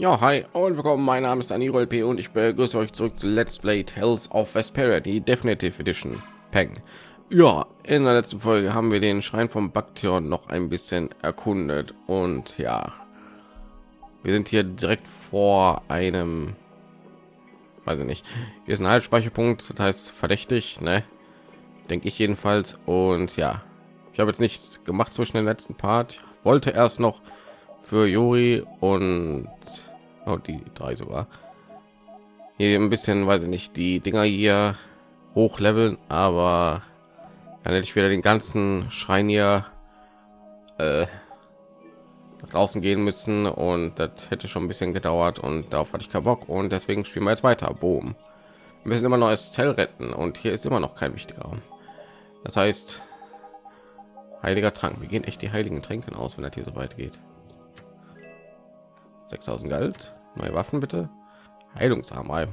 Ja, hi und willkommen. Mein Name ist Aniro LP und ich begrüße euch zurück zu Let's Play Tales of Vesperia, die Definitive Edition. Peng. Ja, in der letzten Folge haben wir den Schrein vom Baktion noch ein bisschen erkundet und ja, wir sind hier direkt vor einem, weiß ich nicht, hier ist ein Haltspeicherpunkt, das heißt verdächtig, ne? Denke ich jedenfalls. Und ja, ich habe jetzt nichts gemacht zwischen den letzten Part. Wollte erst noch für Juri und oh, die drei sogar hier ein bisschen, weiß ich nicht, die Dinger hier hochleveln, aber dann hätte ich wieder den ganzen Schrein hier äh, draußen gehen müssen und das hätte schon ein bisschen gedauert und darauf hatte ich keinen Bock und deswegen spielen wir jetzt weiter. Boom. Wir müssen immer noch Zell retten und hier ist immer noch kein wichtiger Raum. Das heißt, heiliger Trank. Wir gehen echt die heiligen Tränken aus, wenn das hier so weit geht. 6000 Geld. Neue Waffen bitte. Heilungsarmei.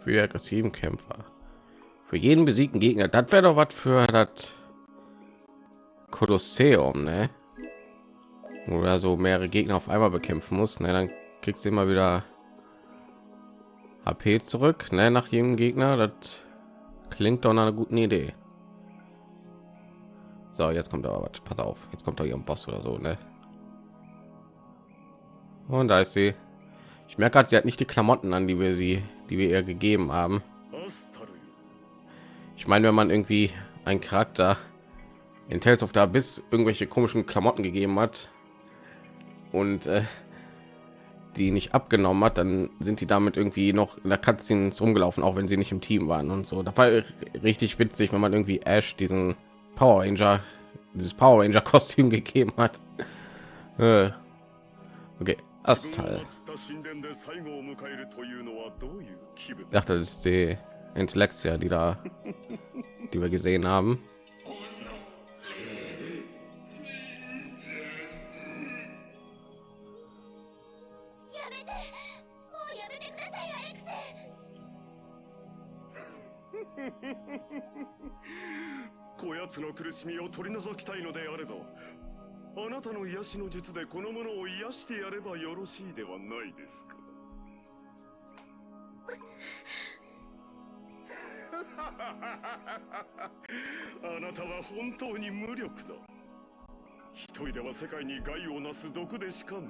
Für die aggressiven Kämpfer. Für jeden besiegten Gegner. Das wäre doch was für das Kolosseum, ne? Oder so mehrere Gegner auf einmal bekämpfen muss. Ne? Dann kriegst du immer wieder HP zurück, ne? Nach jedem Gegner. Das klingt doch nach einer guten Idee. So, jetzt kommt aber was. Pass auf, jetzt kommt doch hier Boss oder so, ne? Und da ist sie. Ich merke gerade, sie hat nicht die Klamotten an, die wir sie, die wir ihr gegeben haben. Ich meine, wenn man irgendwie ein Charakter in Tales of the Abyss irgendwelche komischen Klamotten gegeben hat und äh, die nicht abgenommen hat, dann sind die damit irgendwie noch in der Cutscene rumgelaufen, auch wenn sie nicht im Team waren und so. Da war richtig witzig, wenn man irgendwie Ash diesen Power Ranger, dieses Power Ranger Kostüm gegeben hat. Äh, okay, Astal. Ich dachte, das ist die Intellexia, die da, die wir gesehen haben. あなたの癒しの術でこの者を癒してやればよろしいではないですか？あなたは本当に無力だ。一人では世界に害をなす毒でしかない。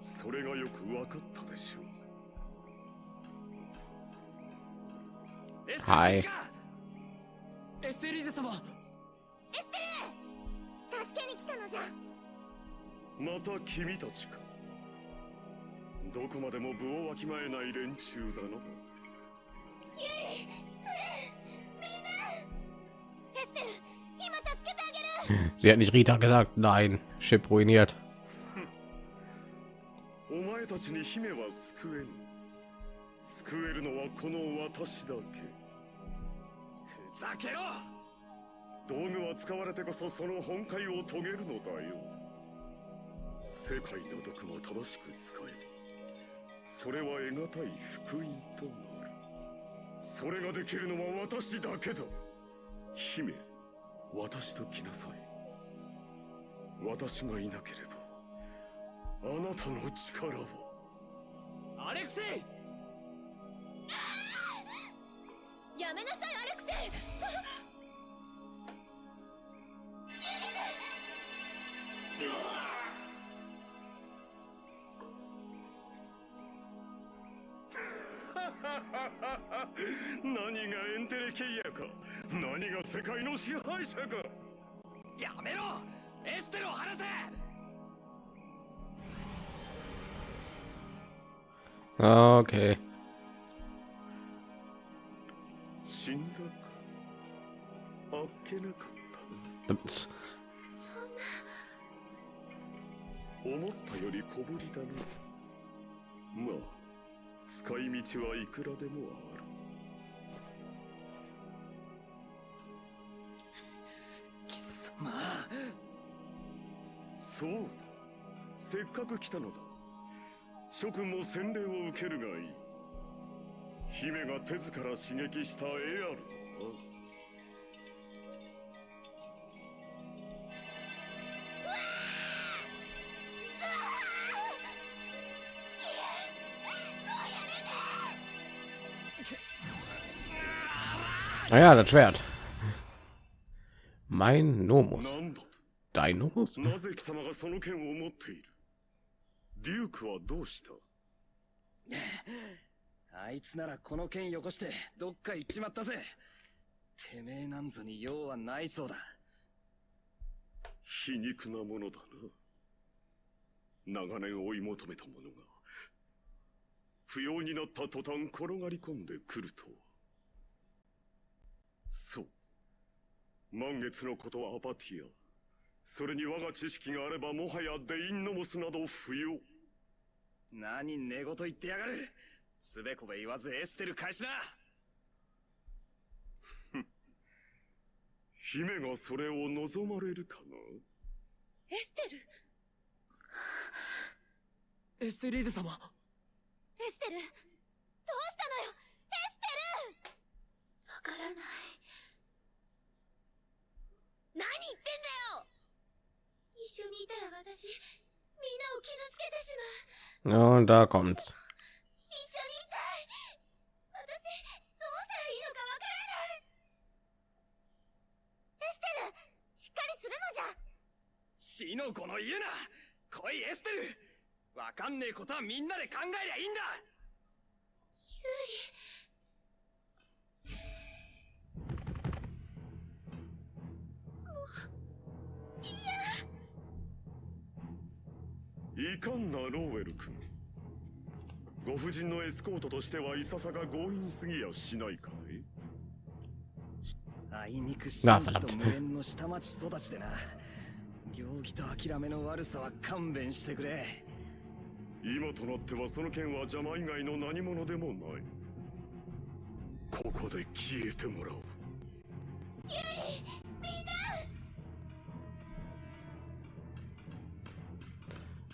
それがよく分かったでしょう。はいエステリーゼ様助けに来たのじゃ。また君たちか。どこまでも部をわきまえない連中だな。エステル今助けてあげる Sie hat nicht Rita gesagt. Nein, Chip ruiniert. お前たちに姫は救えぬ救えるのはこの私だけ。ふざけろ道具は使われてこそその本懐を遂げるのだよ。世界の毒も正しく使え。それは得難い福音となる。それができるのは私だけだ。姫私と来なさい。私がいなければあなたの力をアレクセイ！やめなさいアレクセイ 何がエンテレケイヤか。何が世界の支配者か。やめろ。エステルを離せ。Okay. 死んだか。あっけなかった Ups. 思ったより小ぶりだなまあ使い道はいくらでもある。貴様。そうだ。せっかく来たのだ。諸君も洗礼を受けるがいい。姫が手ずから刺激したエアルだな Ah ja, das Schwert. Mein Nomus. なんだと Dein Nomus? なぜ貴様がその剣を持っているデュークはどうしたあいつならこの剣よこしてどっか行っちまったぜてめえなんぞに用はないそうだ皮肉なものだな長年追い求めたものが不要になった途端転がり込んでくるとはそう。満月のことはアパティア。それに我が知識があればもはやデインノモスなど不要。何寝言言ってやがる。つべこべ言わずエステル返しな。姫がそれを望まれるかな？エステル？エステリーゼ様。エステル？どうしたのよ？エステル？わからない何言ってんだよ！一緒にいたら私みんなを傷つけてしまう。Und da kommt's. 一緒にいたい。私どうしたらいいのかわからない。エステルしっかりするのじゃ。死の子の言うな。来いエステル。わかんねえことはみんなで考えりゃいいんだ。ユいかんなローウェル君。ご婦人のエスコートとしてはいささか強引すぎやしないかい？あいにく真摯と無縁の下町育ちでな。行儀と諦めの悪さは勘弁してくれ。今となってはその剣は邪魔以外の何者でもない。ここで消えてもらおう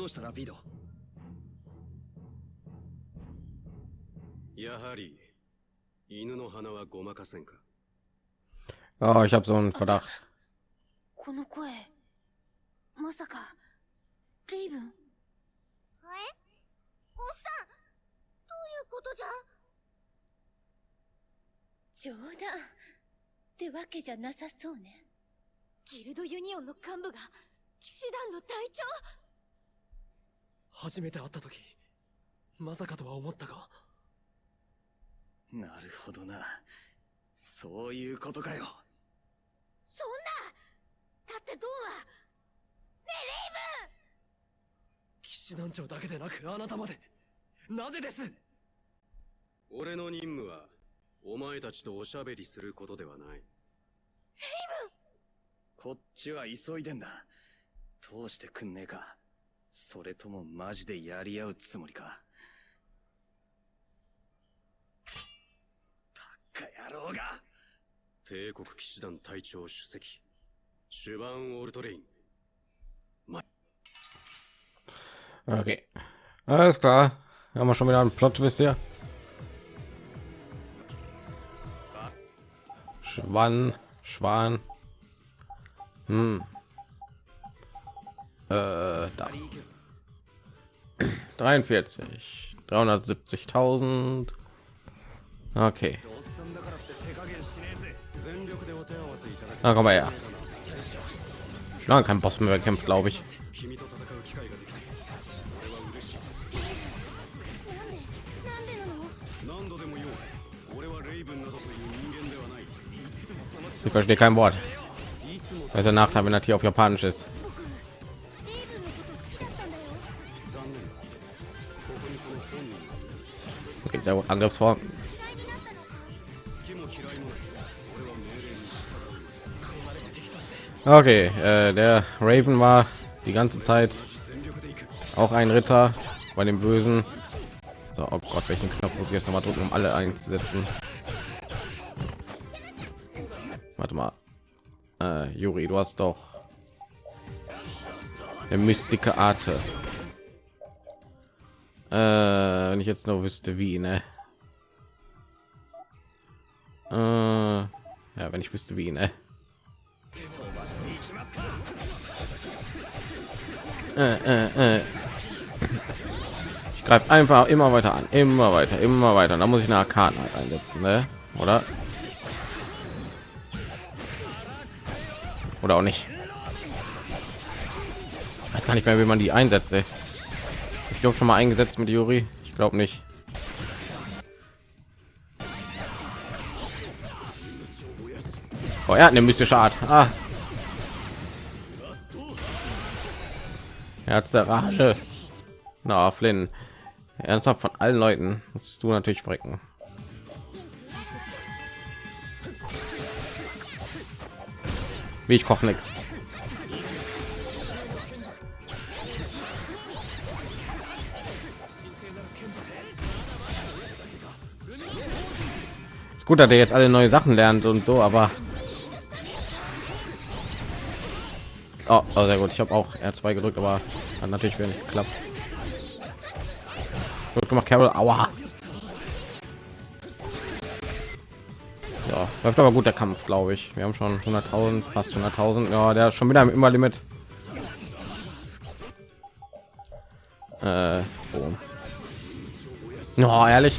どうしたラピード？やはり犬の鼻はごまかせんか？Oh, ich habe so einen Verdacht. この声まさかレイブン？え？おっさんどういうことじゃ？冗談。ってわけじゃなさそうね。ギルドユニオンの幹部が騎士団の隊長？初めて会った時まさかとは思ったが。なるほどな。そういうことかよ。そんなだってドンはねえレイブ！ン騎士団長だけでなくあなたまで。なぜです？俺の任務はお前たちとおしゃべりすることではない。こっちは急いでんだ。通してくんねえかそれともマジでやり合うつもりかバカ野郎が帝国騎士団隊長主席シュバン・オルトレイン Okay. Alles klar. Haben wir schon wieder einen Plot, wisst ihr? Schwann, Schwan. Hm. Äh, da. 43 370.000 okay na komm mal her schon kein Boss mehr kämpft glaube ich ich verstehe kein Wort. Das ist der Nachteil, wenn er hier auf Japanisch ist. sehr gut Angriffsform. Okay, äh, der Raven war die ganze Zeit auch ein Ritter bei dem Bösen. So, oh Gott, welchen Knopf muss ich jetzt nochmal drücken, um alle einzusetzen? Warte mal, äh, Juri, du hast doch der Mystiker Arte. Äh, wenn ich jetzt nur wüsste, wie, ne? Äh, ja, wenn ich wüsste, wie, ne? Äh, äh, äh. Ich greife einfach immer weiter an, immer weiter, immer weiter. Da muss ich eine Arkaden halt einsetzen, ne? Oder? Oder auch nicht. Ich weiß gar nicht mehr, wie man die einsetzt. Ey. Ich glaube schon mal eingesetzt mit Juri. Ich glaube nicht. Oh, er hat eine mystische Art. Ah. Herz der Rache. Na, Flynn. Ernsthaft von allen Leuten musst du natürlich frecken. Wie ich koche nichts. Gut, dass er jetzt alle neue Sachen lernt und so, aber oh, oh sehr gut. Ich habe auch R2 gedrückt, aber hat natürlich wenig geklappt. Gut gemacht, Carol. Aua. Ja, läuft aber gut der Kampf, glaube ich. Wir haben schon 100.000, fast 100.000. Ja, der ist schon wieder im immer Limit. Äh, oh. No, ehrlich.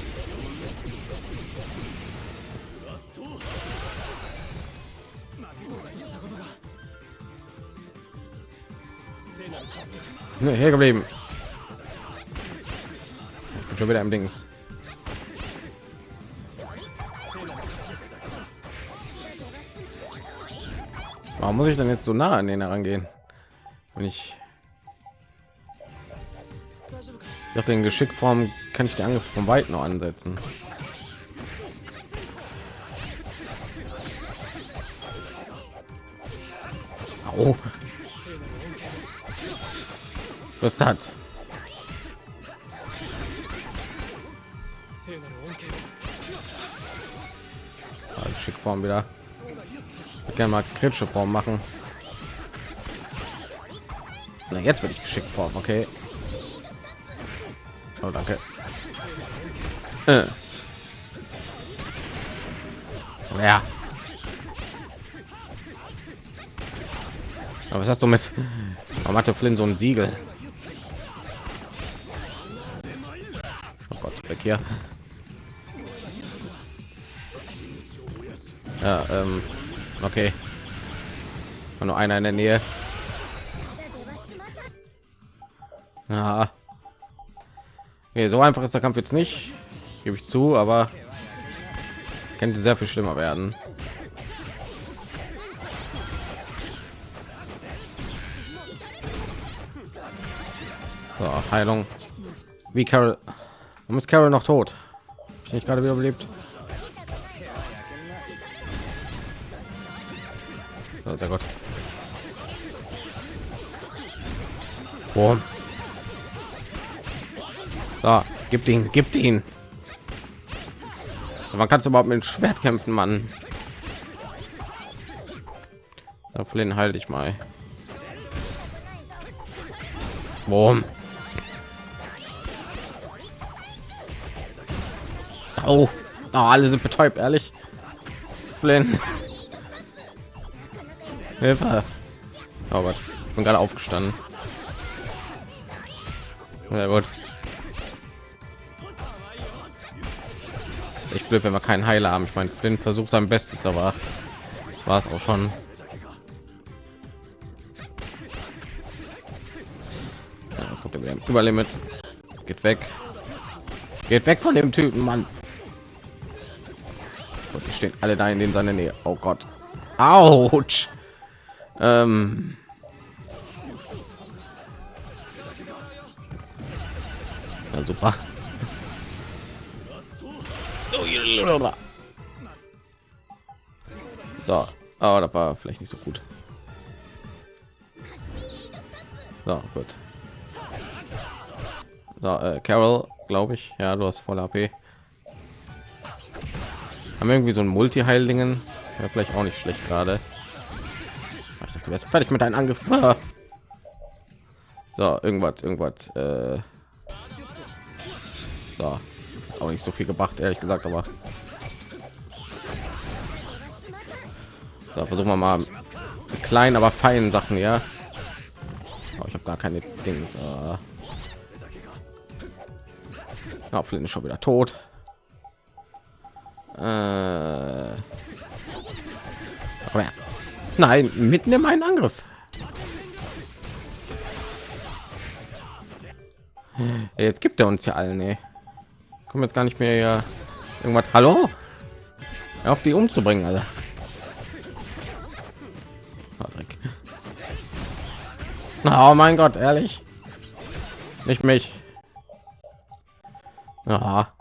Nee, hier geblieben. Ich bin schon wieder im Dings. Warum muss ich denn jetzt so nah an den herangehen? Wenn ich nach den Geschickform kann ich die Angriff von weit noch ansetzen. Au. Was hat? Schickform wieder gerne mal kritische Form machen. Na, jetzt bin ich geschickt Form, okay. Oh, danke. Äh. Ja. Aber was hast du mit? Warum hatte Flynn so ein Siegel? Hier. Ja, ähm. Okay. Nur einer in der Nähe. Ja. Okay, so einfach ist der Kampf jetzt nicht, gebe ich zu, aber könnte sehr viel schlimmer werden. So, Heilung. Wie Carol? Warum ist Carol noch tot? Ich nicht gerade wieder belebt. Oh, der Gott. Boom. So, gibt ihn, gibt ihn. Man kann überhaupt mit dem Schwert kämpfen, Mann. Da Flynn halte ich mal. Boom. Oh. oh, alle sind betäubt, ehrlich. Flynn. Hilfe. Oh Gott, ich bin gerade aufgestanden. Ja gut. Ich blöd, wenn wir keinen Heiler haben. Ich meine, Flynn versucht sein Bestes, aber das war es auch schon. Ja, jetzt. Geht weg. Geht weg von dem Typen, Mann. Stehen alle da in dem seine Nähe. Oh Gott. Autsch. Ähm ja, super. So, oh, das war vielleicht nicht so gut. So, gut. So, äh, Carol, glaube ich. Ja, du hast voll AP. Haben wir irgendwie so ein Multi-Heilingen? Ja, vielleicht auch nicht schlecht gerade. Ich dachte, du wärst fertig mit deinem Angriff. So, irgendwas, irgendwas. Äh so, auch nicht so viel gebracht, ehrlich gesagt, aber so, versuchen wir mal die kleinen, aber feinen Sachen, ja. Oh, ich habe gar keine Dings. Äh Flynn ist schon wieder tot. Äh Nein, mitten in meinen Angriff. Jetzt gibt er uns ja allen, ey. Kommen jetzt gar nicht mehr ja irgendwas. Hallo? Auf die umzubringen, alle. Oh mein Gott, ehrlich? Nicht mich. Aha.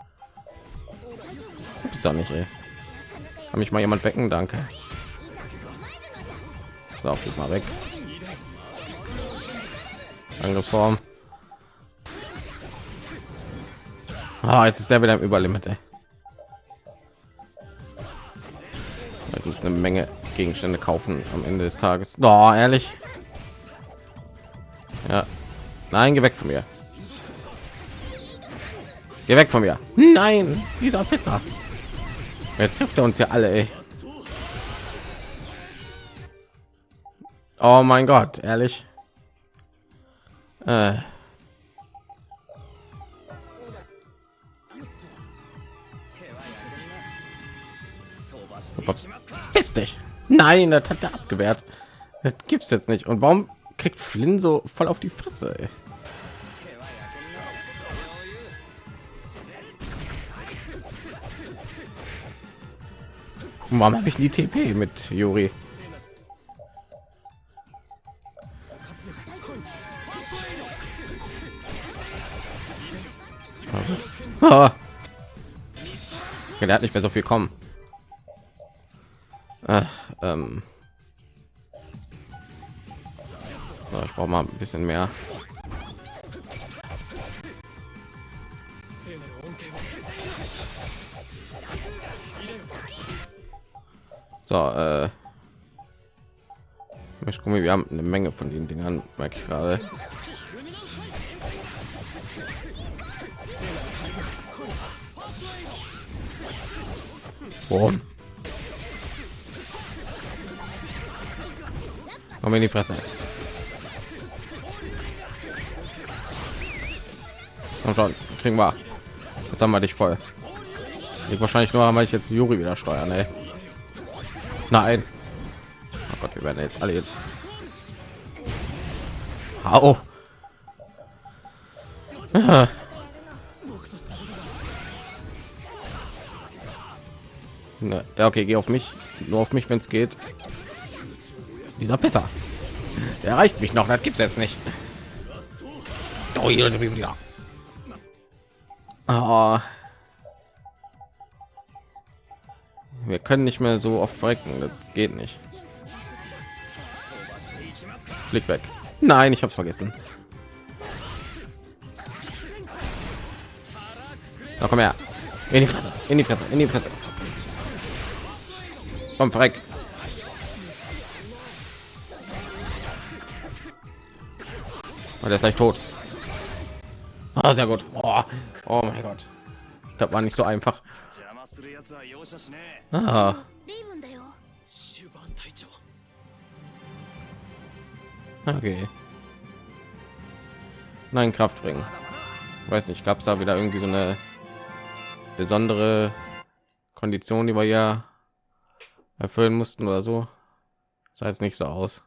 Ist doch nicht, ey. Kann mich mal jemand wecken? Danke. So, geht mal weg. Angriffsform. Ah, jetzt ist der wieder im Überlimit. Ey. Ich muss eine Menge Gegenstände kaufen am Ende des Tages. Oh, ehrlich. Ja. Nein, geh weg von mir. Geh weg von mir. Nein, dieser Pizza. Jetzt trifft er uns ja alle. Ey. Oh mein Gott, ehrlich. Äh. Verpiss dich. Nein, das hat er abgewehrt. Das gibt's jetzt nicht. Und warum kriegt Flynn so voll auf die Fresse? Ey? Warum habe ich die TP mit Juri? Ah. Der hat nicht mehr so viel kommen. Ach, ähm. So, ich brauche mal ein bisschen mehr. So, äh, ich gucke, wir haben eine Menge von den Dingern, merke ich gerade. Boom. Komm in die Fresse. Und schon kriegen wir. Jetzt haben wir dich voll. Ich wahrscheinlich nur, weil ich jetzt Juri wieder steuern. Ey. Nein. Oh Gott, wir werden jetzt alle jetzt. Hau. Ja. okay, geh auf mich. Nur auf mich, wenn es geht dieser besser er reicht mich noch das gibt es jetzt nicht oh, wir können nicht mehr so oft brechen das geht nicht Blick weg nein ich habe vergessen Na, komm her in die fresse in die fresse in die fresse komm verreck Und er ist gleich tot. Ah, sehr gut. Oh, oh mein Gott. Das war nicht so einfach. Ah. Okay. Nein, Kraft bringen. Weiß nicht, gab es da wieder irgendwie so eine besondere Kondition, die wir ja erfüllen mussten oder so. Sah jetzt nicht so aus.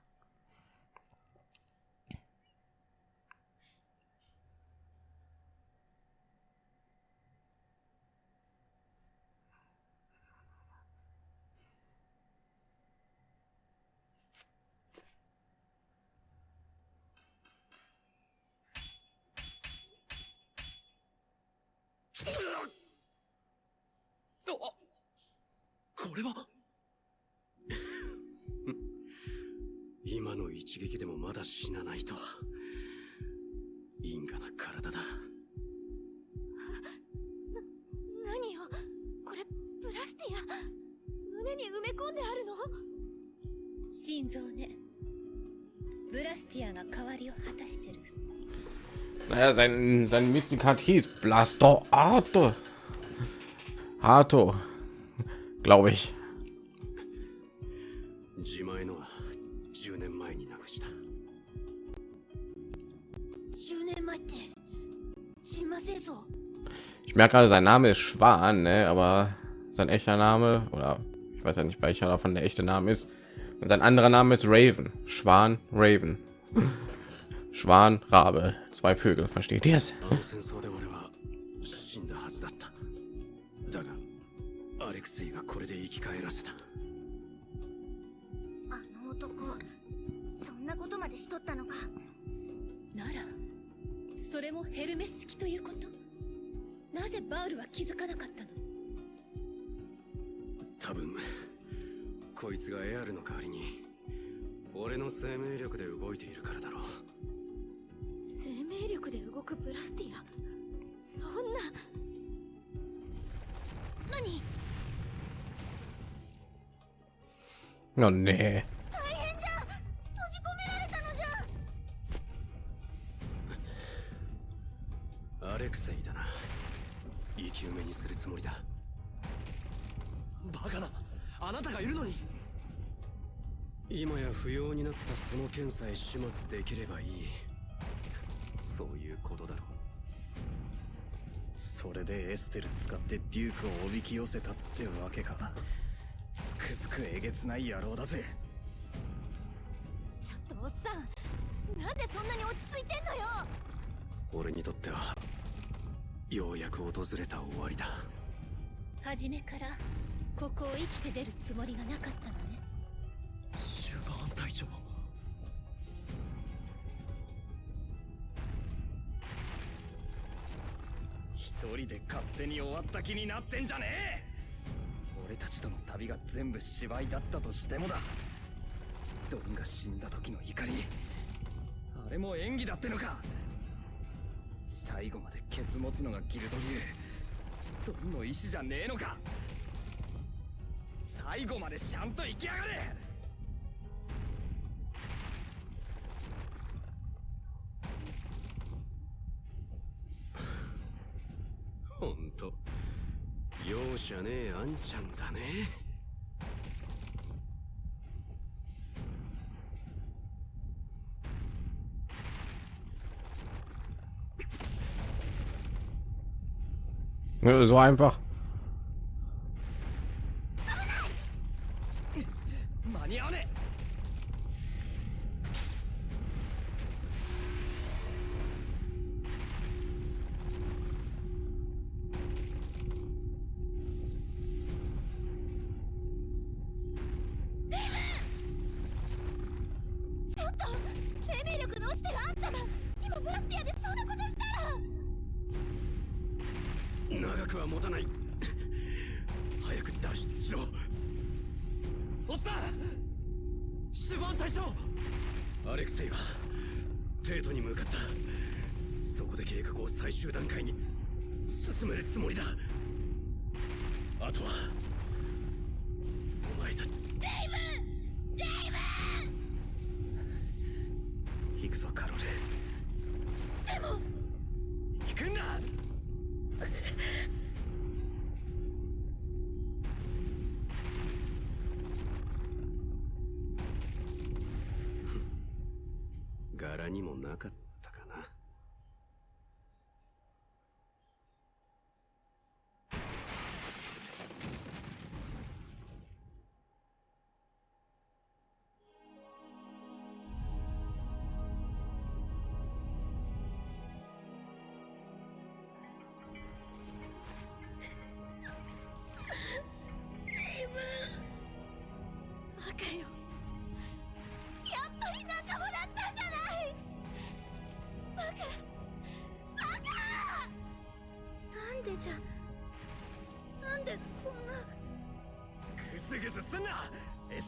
Mystikat hieß Blaster Arte. Hato, glaube ich. 自前のは10年前になくした10年前ってジンマ戦争 Ich merke gerade, sein Name ist Schwan, ne? aber sein echter Name oder ich weiß ja nicht, welcher davon der echte Name ist. Und sein anderer Name ist Raven. Schwan, Raven. Schwan, Rabe. Zwei Vögel, versteht ihr es? あの戦争で俺は死んだはずだっただがアレクセイがこれで生き返らせたあの男そんなことまでしとったのかならそれもヘルメス式ということ?なぜバウルは気づかなかったの多分こいつがエアルの代わりに俺の生命力で動いているからだ力で動くブラスティア？そんな。何？Oh nee. 大変じゃ。閉じ込められたのじゃ。アレクセイだな。生き埋めにするつもりだ。バカな。あなたがいるのに。今や不要になったその剣さえ始末できればいいいうことだろそれでエステル使ってデュークをおびき寄せたってわけか。つくづくえげつない野郎だぜ。ちょっとおっさんなんでそんなに落ち着いてんのよ。俺にとってはようやく訪れた終わりだ。初めからここを生きて出るつもりがなかったのね人で勝手に終わった気になってんじゃねえ！俺たちとの旅が全部芝居だったとしてもだ。ドンが死んだ時の怒り。あれも演技だってのか！最後までケツ持つのがギルド流。ドンの意志じゃねえのか！最後までちゃんと生きやがれ！容赦ねえあんちゃんだね Ja, So einfach. しろ。おっさんシュバーン隊長アレクセイはテートに向かった。そこで計画を最終段階に進めるつもりだ。あとは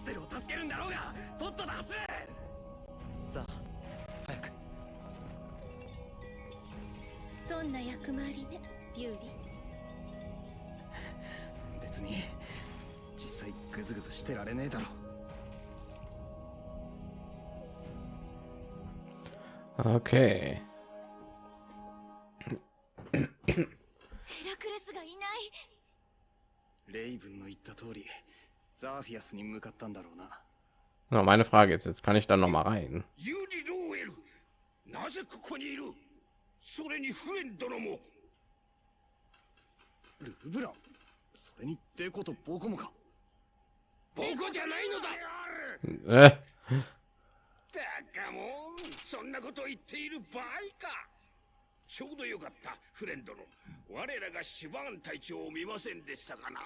テルを助けるんだろうがとっとと走れ！さあ早く。そんな役回りねユーリ。別に実際グズグズしてられねえだろ。Okay. ザーフィアスに向かったんだろうな。Na, meine Frage ist jetzt, kann ich dann noch mal rein? ユリ・ローエルなぜここにいるそれにフレン殿もルブランそれにデコとボコもかボコじゃないのだ Äh, バカもんそんなこと言っている場合かちょうどよかったフレンドの我らがシュバーン隊長を見ませんでしたかな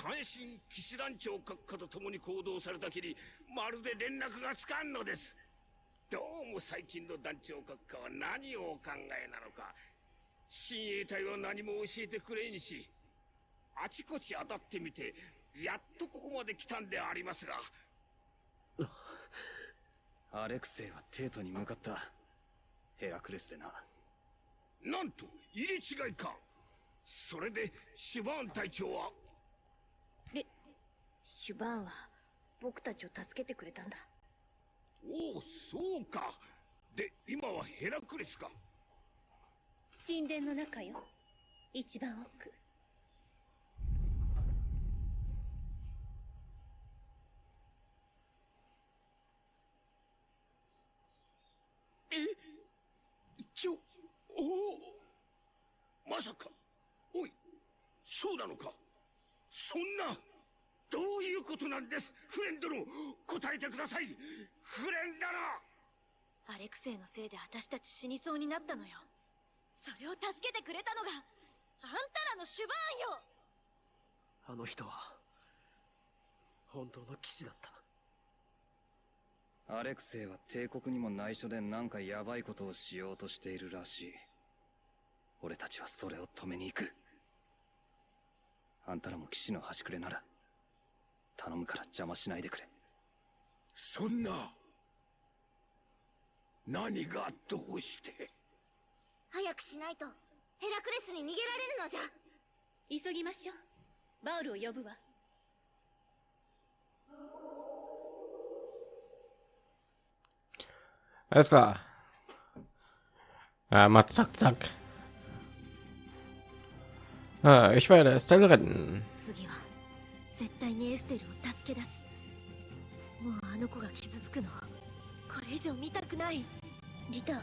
単身騎士団長閣下と共に行動されたきりまるで連絡がつかんのです。どうも最近の団長閣下は何をお考えなのか。親衛隊は何も教えてくれんしあちこち当たってみてやっとここまで来たんでありますが。アレクセイはテートに向かった。ヘラクレスでな。なんと入れ違いか。それでシュバーン隊長はレシュバーンは僕たちを助けてくれたんだ。おおそうか。で今はヘラクレスか。神殿の中よ。一番奥。ちょおお。まさか。おいそうなのか。そんなどういうことなんです？フレン殿答えてください。フレン殿アレクセイのせいで私たち死にそうになったのよ。それを助けてくれたのがあんたらのシュバーンよ！あの人は本当の騎士だった。アレクセイは帝国にも内緒でなんかヤバいことをしようとしているらしい。俺たちはそれを止めに行く。あんたらも騎士の端くれなら頼むから邪魔しないでくれそんな何がどうして？早くしないとヘラクレスに逃げられるのじゃ急ぎましょうバウルを呼ぶわ alles klar. Ja, mal zack, zack. Ah, ich werde Estelle retten. 次は絶対にエステルを助け出す。もうあの子が傷つくのこれ以上見たくない。リタ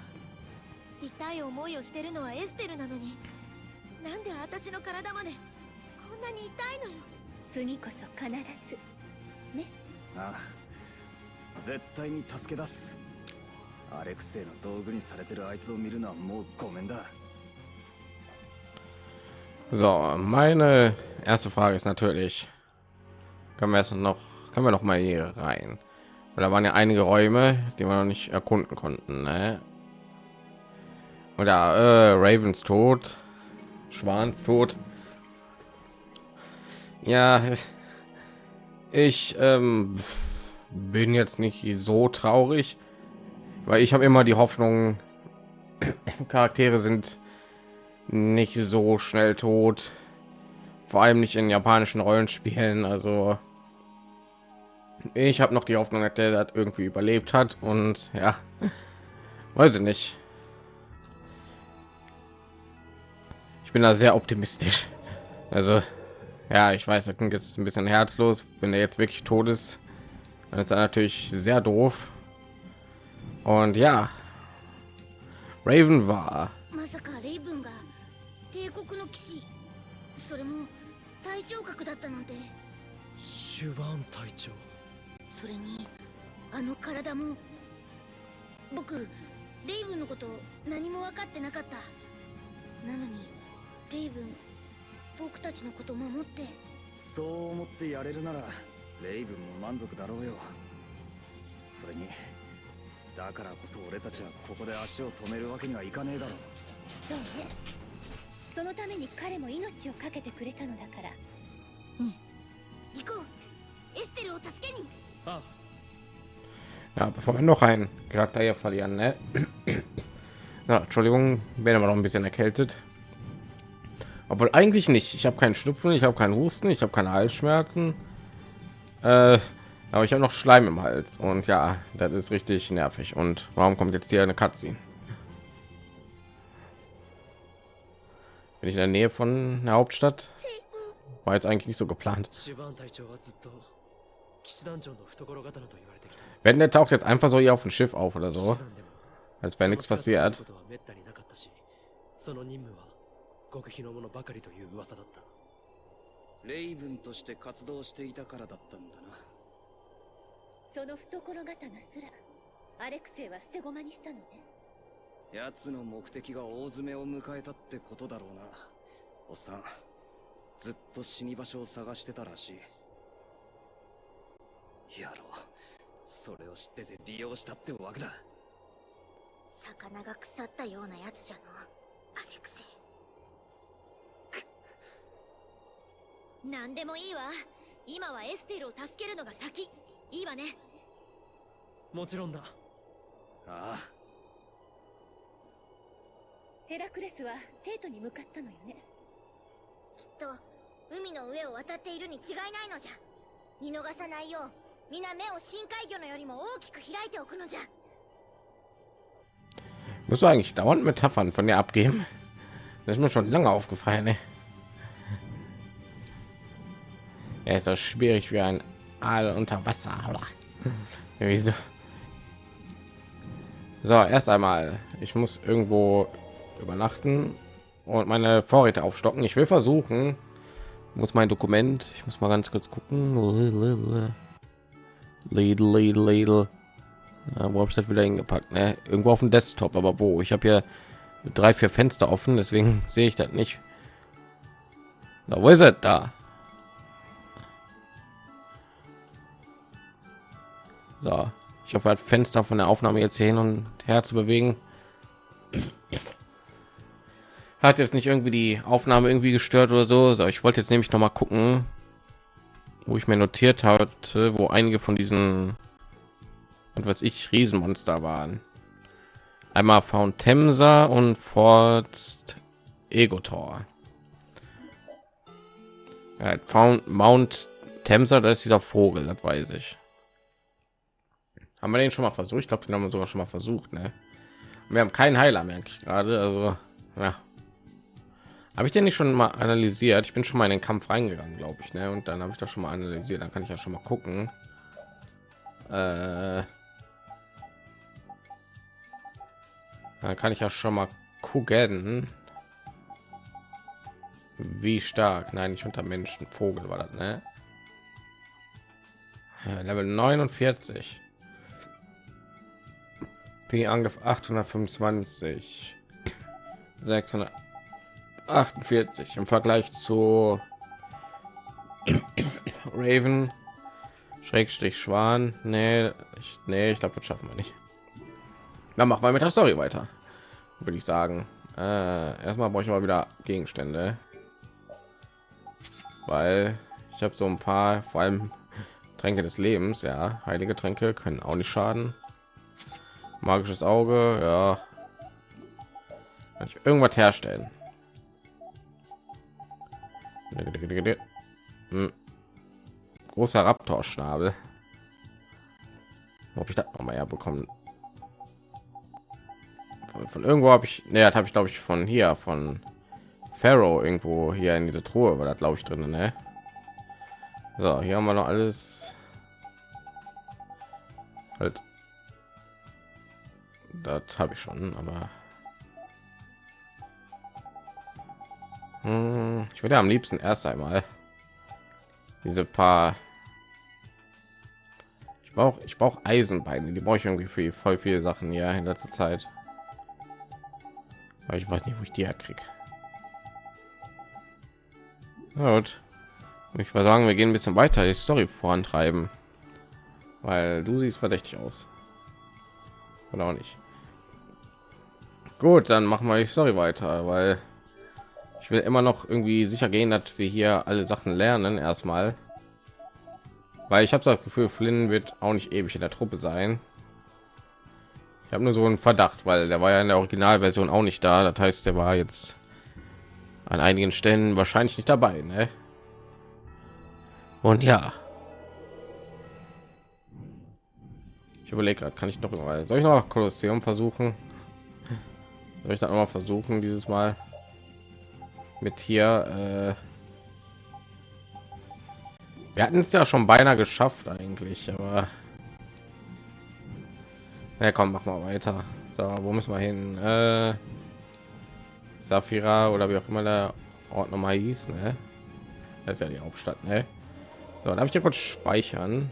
痛い思いをしてるのはエステルなのに。なんで私の体までこんなに痛いのよ。次こそ必ず。ああ。絶対に助け出す。アレクセイの道具にされてるあいつを見るのはもうごめんだ。So, meine erste Frage ist natürlich, können wir jetzt noch, können wir noch mal hier rein? Weil da waren ja einige Räume, die wir noch nicht erkunden konnten. Ne? Oder äh, Ravens tot, Schwan tot. Ja, ich ähm, bin jetzt nicht so traurig, weil ich habe immer die Hoffnung, Charaktere sind nicht so schnell tot, vor allem nicht in japanischen Rollenspielen. Also ich habe noch die Hoffnung, dass der das irgendwie überlebt hat und ja, weiß ich nicht. Ich bin da sehr optimistisch. Also ja, ich weiß, das klingt jetzt ein bisschen herzlos, wenn er jetzt wirklich tot ist. Dann ist er natürlich sehr doof. Und ja, Raven war まさかレイブンが帝国の騎士それも隊長 それにあの体も僕レイブンのこと何も分かってなかった。なのにレイブン僕たちのこと守って。そう思ってやれるならレイブンも満足だろうよ。それにだからこそ俺たちはここで足を止めるわけにはいかねえだろそうね。そのために彼も命を懸けてくれたのだから。行こう。エステルを助けに。あ Ja, bevor wir noch einen Charakter hier verlieren, ne? ja, Entschuldigung, bin immer noch ein bisschen erkältet. Obwohl eigentlich nicht. Ich habe keinen Schnupfen, ich habe keinen Husten, ich habe keine Halsschmerzen. Äh, aber ich habe noch Schleim im Hals und ja, das ist richtig nervig. Und warum kommt jetzt hier eine Cutscene? Bin ich in der Nähe von der Hauptstadt? War jetzt eigentlich nicht so geplant. Wende taucht jetzt einfach so hier auf dem Schiff auf oder so, als wäre nichts passiert. レイブンとして活動していたからだったんだな。その懐刀すらアレクセイは捨て駒にしたのね。奴の目的が大詰めを迎えたってことだろうな。おっさんずっと死に場所を探してたらしい。やろうそれを知ってて利用したってわけだ。魚が腐ったようなやつじゃの。アレクセ。イ何でもいいわ。今はエステルを助けるのが先。いいわね。もちろんだ。ああ。ヘラクレスはテートに向かったのよね。きっと海の上を渡っているに違いないのじゃ。見逃さないよう 皆目を深海魚のよりも大きく開いておくのじゃ Musst du eigentlich dauernd Metaphern von dir abgeben? Das ist mir schon lange aufgefallen. Ne? Er ist so schwierig wie ein Aal unter Wasser. Wieso? So, erst einmal, ich muss irgendwo übernachten und meine Vorräte aufstocken. Ich will versuchen, muss mein Dokument, ich muss mal ganz kurz gucken. Lidl, Lidl, Lidl. Ja, wo habe ich das wieder hingepackt? Ne? Irgendwo auf dem Desktop, aber wo? Ich habe hier drei, vier Fenster offen, deswegen sehe ich das nicht. Na, wo ist es da? So, ich hoffe, das Fenster von der Aufnahme jetzt hin und her zu bewegen. Hat jetzt nicht irgendwie die Aufnahme irgendwie gestört oder so. So, ich wollte jetzt nämlich noch mal gucken, wo ich mir notiert hatte, wo einige von diesen und was ich Riesenmonster waren. Einmal Found Temsa und Forst Egotor. Ja, Found Mount Temsa, das ist dieser Vogel, das weiß ich. Haben wir den schon mal versucht? Ich glaube, den haben wir sogar schon mal versucht. Ne? Wir haben keinen Heiler, ich gerade. Also, ja. Habe ich den nicht schon mal analysiert? Ich bin schon mal in den Kampf reingegangen, glaube ich. Ne? Und dann habe ich das schon mal analysiert. Dann kann ich ja schon mal gucken. Äh, dann kann ich ja schon mal gucken, wie stark. Nein, nicht unter Menschen. Vogel war das, ne? Level 49. P angef 825 648 im Vergleich zu Raven Schrägstrich Schwan. Nee, ich, nee, ich glaube, das schaffen wir nicht. Dann machen wir mit der Story weiter. Würde ich sagen. Äh, erstmal brauche ich mal wieder Gegenstände. Weil ich habe so ein paar, vor allem Tränke des Lebens, ja, heilige Tränke können auch nicht schaden. Magisches Auge, ja. Kann ich irgendwas herstellen? Hm. Großer Raptor-Schnabel. Ob ich das noch mal herbekommen? Von, von irgendwo habe ich, ne, habe ich glaube ich von hier, von Pharaoh irgendwo hier in diese Truhe war das glaube ich drin, ne? So, hier haben wir noch alles. Halt. Das habe ich schon, aber ich würde am liebsten erst einmal diese paar ich brauche ich brauche Eisenbeine die brauche ich irgendwie für voll viele Sachen hier in letzter Zeit. Aber ich weiß nicht wo ich die herkriege gut. Ich würde sagen wir gehen ein bisschen weiter die Story vorantreiben. Weil du siehst verdächtig aus. Oder auch nicht. Gut dann machen wir die Story weiter weil ich will immer noch irgendwie sicher gehen, dass wir hier alle Sachen lernen erstmal, weil ich habe das Gefühl, Flynn wird auch nicht ewig in der Truppe sein. Ich habe nur so einen Verdacht, weil der war ja in der Originalversion auch nicht da. Das heißt, der war jetzt an einigen Stellen wahrscheinlich nicht dabei. Ne? Und ja, Ich überlege gerade, kann ich noch mal, soll ich noch Kolosseum versuchen? Soll ich dann mal versuchen dieses Mal mit hier? Äh wir hatten es ja schon beinahe geschafft eigentlich, aber ja, komm, mach mal weiter. So, wo müssen wir hin? Äh Safira oder wie auch immer der Ort nochmal hieß, ne? Das ist ja die Hauptstadt, ne? So, darf ich hier kurz speichern?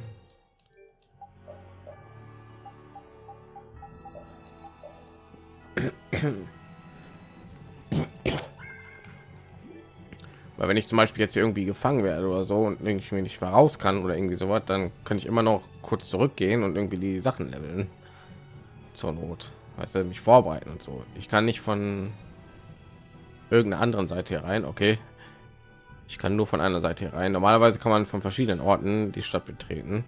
Weil wenn ich zum Beispiel jetzt irgendwie gefangen werde oder so und irgendwie nicht raus kann oder irgendwie sowas, dann kann ich immer noch kurz zurückgehen und irgendwie die Sachen leveln. Zur Not. Weißt du, mich vorbereiten und so. Ich kann nicht von irgendeiner anderen Seite hier rein. Okay. Ich kann nur von einer Seite hier rein. Normalerweise kann man von verschiedenen Orten die Stadt betreten.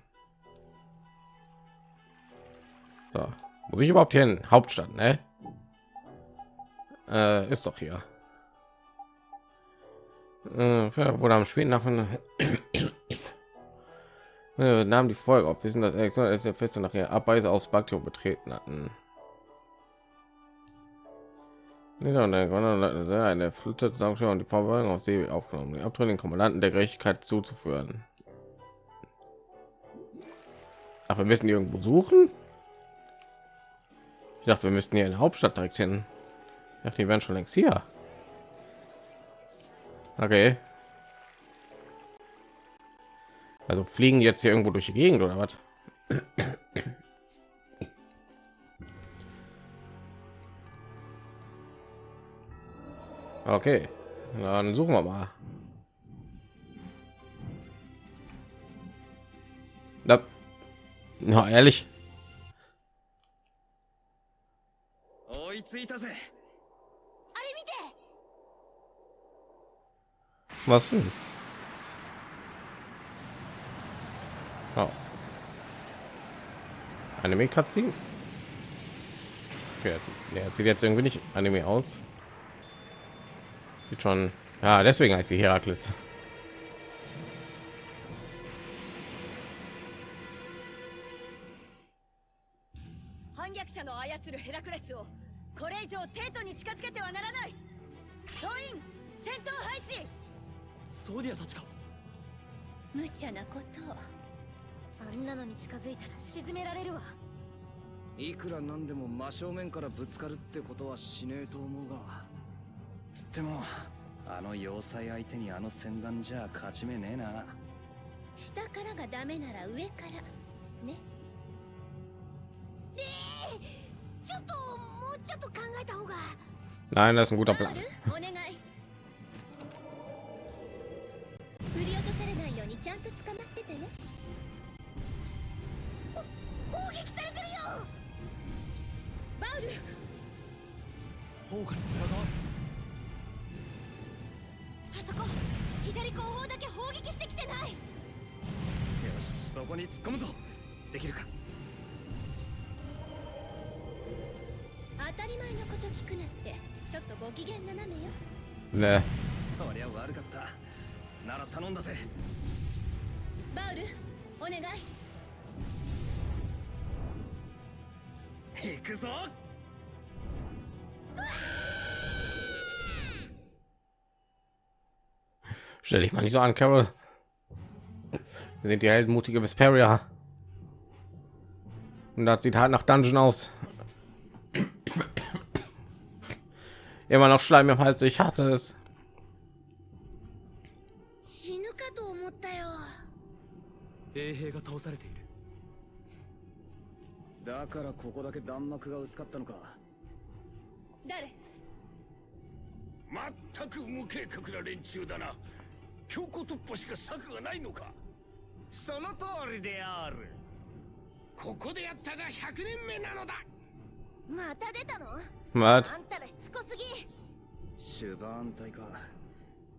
So. Muss ich überhaupt hier in Hauptstadt, ne? Äh, ist doch hier. Äh, wurde am späten nach äh, nahm die Folge auf. Wir sind das fest nachher Abweise aus Bakterium betreten hatten. eine Flotte und die Verwaltung auf See aufgenommen, die abtrünnigen Kommandanten der Gerechtigkeit zuzuführen. Ach, wir müssen irgendwo suchen. Ich dachte, wir müssten hier in der Hauptstadt direkt hin. Ich dachte, die wären schon längst hier. Okay. Also fliegen jetzt hier irgendwo durch die Gegend oder was? Okay, dann suchen wir mal. Na, na ehrlich. Was denn? Oh. Anime Cutscene? Okay, jetzt, nee, sieht jetzt irgendwie nicht Anime aus. Sieht schon. Ja, deswegen heißt sie Herakles. ソーディアたちか。無茶なこと。をあんなのに近づいたら沈められるわ。いくらなんでも真正面からぶつかるってことはしねえと思うが。つってもあの要塞相手にあの戦艦じゃ勝ち目ねえな。下からがダメなら上から。ね。え。ちょっともうちょっと考えた方が。Nein, das ist ein guter Plan. にちゃんと捕まっててね。砲撃されてるよ！バウル！砲火の裏側あそこ左後方だけ砲撃してきてない！よしそこに突っ込むぞ。できるか？当たり前のこと聞くなってちょっとご機嫌斜めよ。Ne. そりゃ悪かった。なら頼んだぜバウルお願い行くぞ Stell dich mal nicht so an, Carol. Wir sind die heldenmutige Vesperia. Und das sieht halt nach Dungeon aus. Immer noch Schleim im Hals, ich hasse es. 衛兵が倒されている。だからここだけ弾幕が薄かったのか。誰？全く無計画な連中だな。強行突破しか策がないのか。その通りである。ここでやったが100年目なのだ。また出たの？Was? あ。んたらしつこすぎ。シュバーン隊か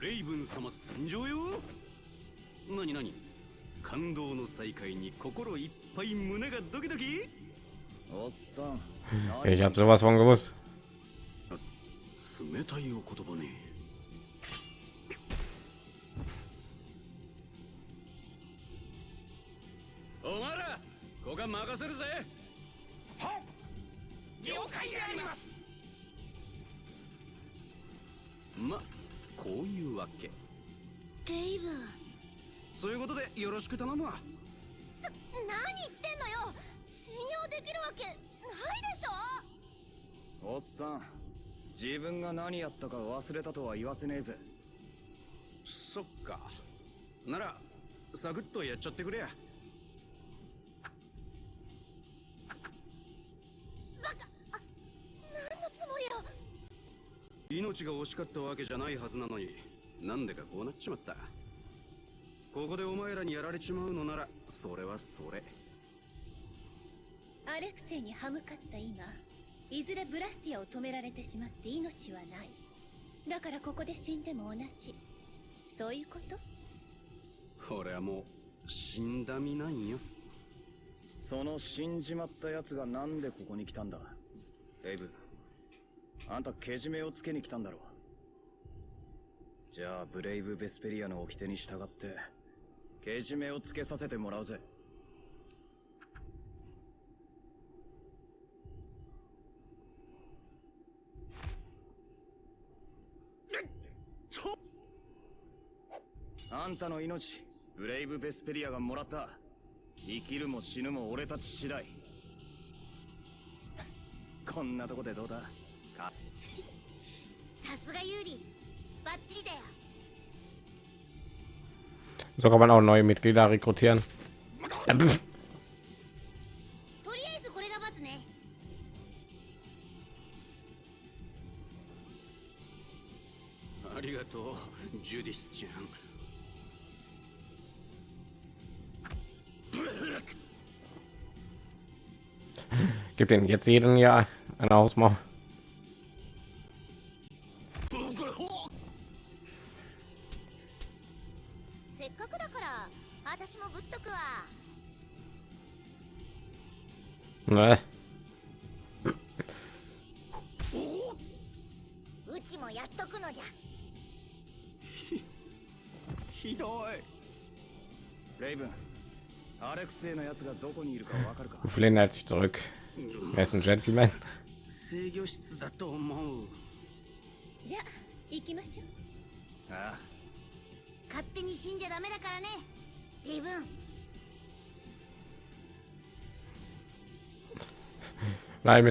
レイブン様参上よ。なになに感動の再会に心いっぱい胸がドキドキ？おっさん。Ich habe sowas von gewusst. 冷たいお言葉ね。お前らこが任せるぜろしく頼むわ。何言ってんのよ。信用できるわけないでしょ。おっさん自分が何やったか忘れたとは言わせねえぜ。そっか。ならサクッとやっちゃってくれや。バカあ何のつもりよ。命が惜しかったわけじゃないはずなのになんでかこうなっちまったここでお前らにやられちまうのならそれはそれ。アレクセイに歯向かった今いずれブラスティアを止められてしまって命はない。だからここで死んでも同じ。そういうこと？俺はもう死んだ身なんよ。その死んじまったやつがなんでここに来たんだ？レイブ。ンあんたけじめをつけに来たんだろじゃあブレイブ・ベスペリアの掟に従ってけじめをつけさせてもらうぜ。あんたの命ブレイブ・ベスペリアがもらった。生きるも死ぬも俺たち次第。こんなとこでどうだ？か。さすがユーリ。バッチリだよ。so kann man auch neue Mitglieder rekrutieren. Hm. Gibt den jetzt jeden Jahr eine Hausmauer. Ne? うちもやっとくのじゃ。ひどい。レイブンアレクセイのやつがどこにいるかわかるか？Flynn hält sich zurück. Er ist ein Gentleman. 制御室だと思う。じゃあ行きましょう。ああ。勝手に死んじゃダメだからねレイブン Nein,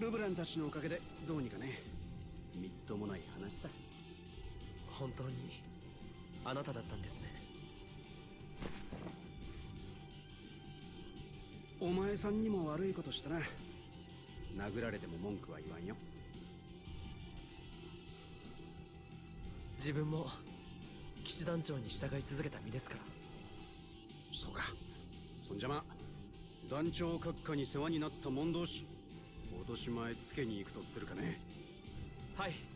ルブランたちのおかげでどうにかね、みっともない話さ。本当にあなただったんですね。お前さんにも悪いことしたな。殴られても文句は言わんよ。自分も。騎士団長に従い続けた身ですから。そうか。そんじゃま団長閣下に世話になった者同士落とし前つけに行くとするかね。はい